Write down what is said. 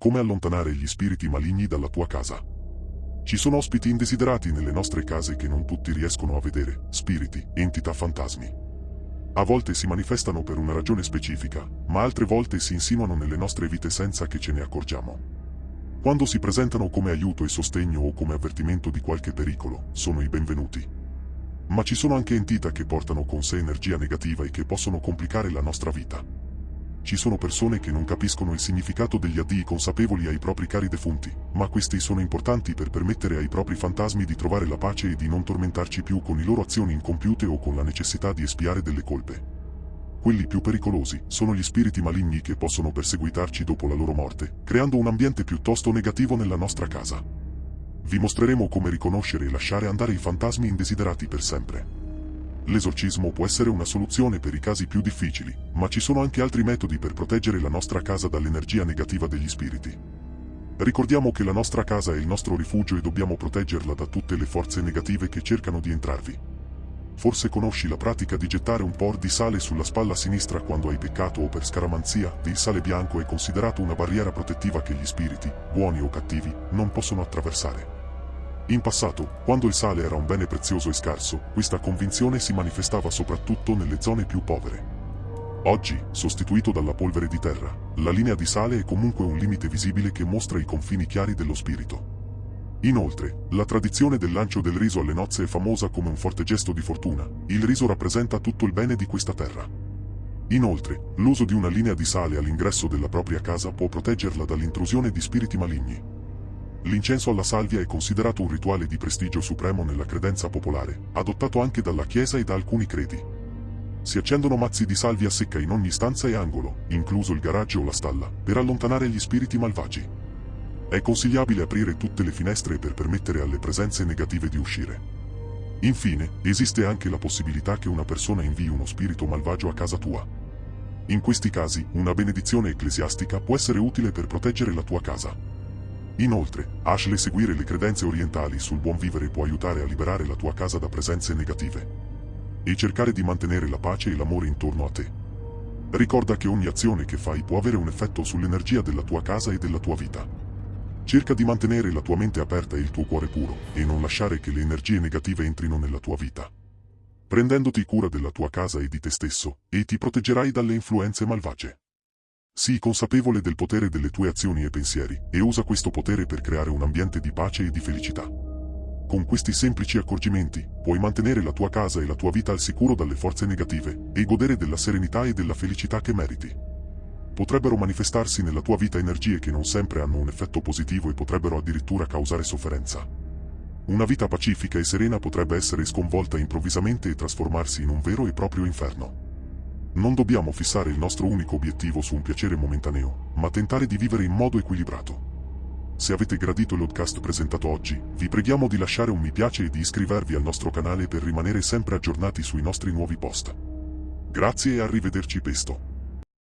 come allontanare gli spiriti maligni dalla tua casa. Ci sono ospiti indesiderati nelle nostre case che non tutti riescono a vedere, spiriti, entità fantasmi. A volte si manifestano per una ragione specifica, ma altre volte si insinuano nelle nostre vite senza che ce ne accorgiamo. Quando si presentano come aiuto e sostegno o come avvertimento di qualche pericolo, sono i benvenuti. Ma ci sono anche entità che portano con sé energia negativa e che possono complicare la nostra vita. Ci sono persone che non capiscono il significato degli addii consapevoli ai propri cari defunti, ma questi sono importanti per permettere ai propri fantasmi di trovare la pace e di non tormentarci più con le loro azioni incompiute o con la necessità di espiare delle colpe. Quelli più pericolosi sono gli spiriti maligni che possono perseguitarci dopo la loro morte, creando un ambiente piuttosto negativo nella nostra casa. Vi mostreremo come riconoscere e lasciare andare i fantasmi indesiderati per sempre. L'esorcismo può essere una soluzione per i casi più difficili, ma ci sono anche altri metodi per proteggere la nostra casa dall'energia negativa degli spiriti. Ricordiamo che la nostra casa è il nostro rifugio e dobbiamo proteggerla da tutte le forze negative che cercano di entrarvi. Forse conosci la pratica di gettare un po' di sale sulla spalla sinistra quando hai peccato o per scaramanzia, il sale bianco è considerato una barriera protettiva che gli spiriti, buoni o cattivi, non possono attraversare. In passato, quando il sale era un bene prezioso e scarso, questa convinzione si manifestava soprattutto nelle zone più povere. Oggi, sostituito dalla polvere di terra, la linea di sale è comunque un limite visibile che mostra i confini chiari dello spirito. Inoltre, la tradizione del lancio del riso alle nozze è famosa come un forte gesto di fortuna. Il riso rappresenta tutto il bene di questa terra. Inoltre, l'uso di una linea di sale all'ingresso della propria casa può proteggerla dall'intrusione di spiriti maligni. L'incenso alla salvia è considerato un rituale di prestigio supremo nella credenza popolare, adottato anche dalla Chiesa e da alcuni credi. Si accendono mazzi di salvia secca in ogni stanza e angolo, incluso il garage o la stalla, per allontanare gli spiriti malvagi. È consigliabile aprire tutte le finestre per permettere alle presenze negative di uscire. Infine, esiste anche la possibilità che una persona invii uno spirito malvagio a casa tua. In questi casi, una benedizione ecclesiastica può essere utile per proteggere la tua casa. Inoltre, Ashley seguire le credenze orientali sul buon vivere può aiutare a liberare la tua casa da presenze negative. E cercare di mantenere la pace e l'amore intorno a te. Ricorda che ogni azione che fai può avere un effetto sull'energia della tua casa e della tua vita. Cerca di mantenere la tua mente aperta e il tuo cuore puro, e non lasciare che le energie negative entrino nella tua vita. Prendendoti cura della tua casa e di te stesso, e ti proteggerai dalle influenze malvagie. Sii consapevole del potere delle tue azioni e pensieri, e usa questo potere per creare un ambiente di pace e di felicità. Con questi semplici accorgimenti, puoi mantenere la tua casa e la tua vita al sicuro dalle forze negative, e godere della serenità e della felicità che meriti potrebbero manifestarsi nella tua vita energie che non sempre hanno un effetto positivo e potrebbero addirittura causare sofferenza. Una vita pacifica e serena potrebbe essere sconvolta improvvisamente e trasformarsi in un vero e proprio inferno. Non dobbiamo fissare il nostro unico obiettivo su un piacere momentaneo, ma tentare di vivere in modo equilibrato. Se avete gradito il podcast presentato oggi, vi preghiamo di lasciare un mi piace e di iscrivervi al nostro canale per rimanere sempre aggiornati sui nostri nuovi post. Grazie e arrivederci presto.